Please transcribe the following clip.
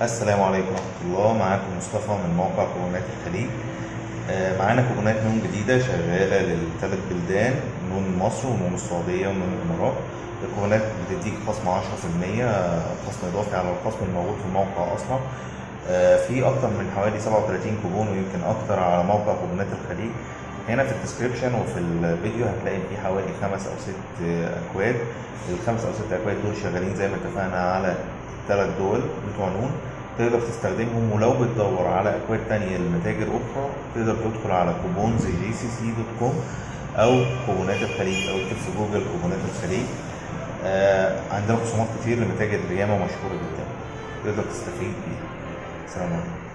السلام عليكم ورحمة الله. معاكم مصطفى من موقع كوبونات الخليج. آه، معانا كوبونات نون جديدة شغالة للثلاث بلدان نون مصر ونون السعودية ونون الإمارات. الكوبونات بتديك خصم 10% خصم إضافي على الخصم الموجود في الموقع أصلا. آه، في أكتر من حوالي 37 كوبون ويمكن أكتر على موقع كوبونات الخليج. هنا في ال description وفي الفيديو هتلاقي في حوالي خمس أو ست أكواد. الخمس أو ست أكواد دول شغالين زي ما اتفقنا على ثلاث دول بتوع نون تقدر تستخدمهم ولو بتدور على أكواد تانية لمتاجر أخرى تقدر تدخل على coupons GCC dot com أو كوبونات الخليج أو اكتب في جوجل كوبونات الخليج. آه عندنا خصومات كتير لمتاجر ياما مشهورة جدا تقدر تستفيد بيها. سلام عليكم.